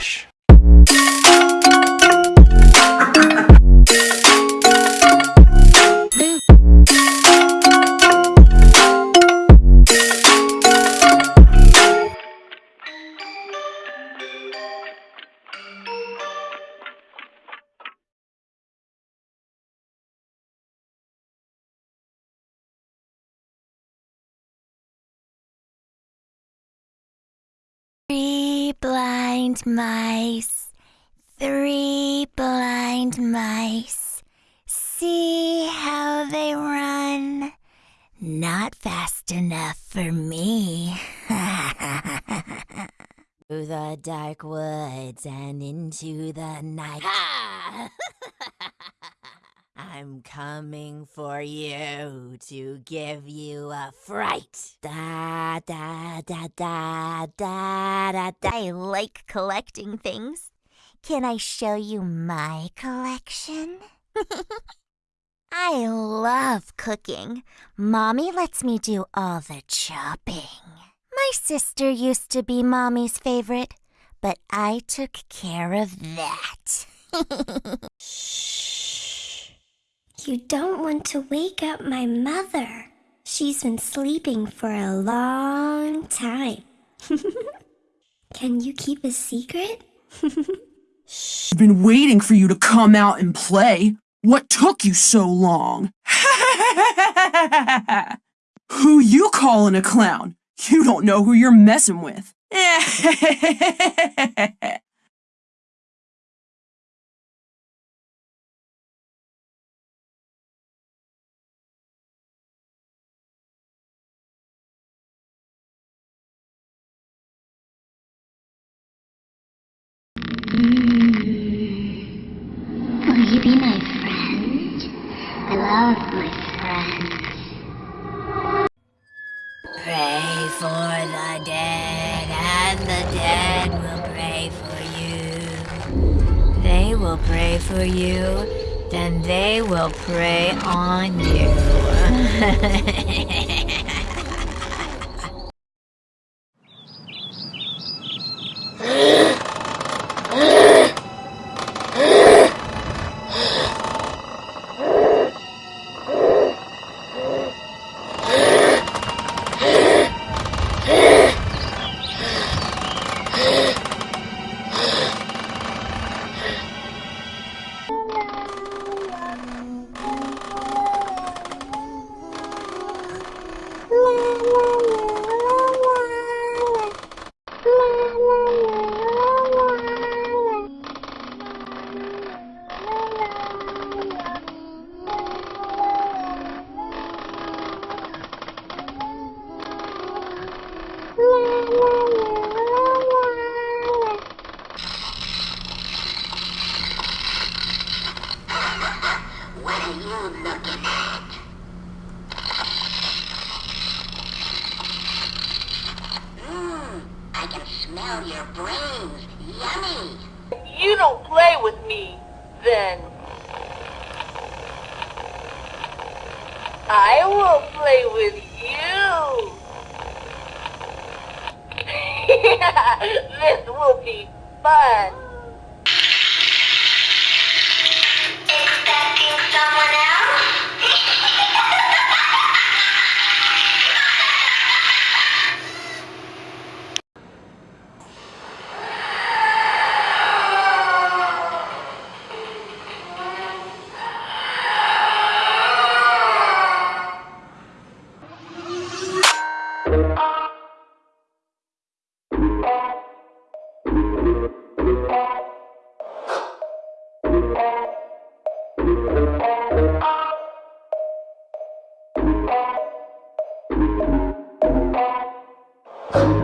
Relaxa. Three blind mice, three blind mice. See how they run. Not fast enough for me. Through the dark woods and into the night. I'm coming for you to give you a fright. Da da da da da da da. I like collecting things. Can I show you my collection? I love cooking. Mommy lets me do all the chopping. My sister used to be Mommy's favorite, but I took care of that. Shh. You don't want to wake up my mother. She's been sleeping for a long time. Can you keep a secret? I've been waiting for you to come out and play. What took you so long? who you calling a clown? You don't know who you're messing with. love my friends. Pray for the dead, and the dead will pray for you. They will pray for you, then they will pray on you. What your brains. Yummy. you don't play with me, then I will play with you. this will be fun. You.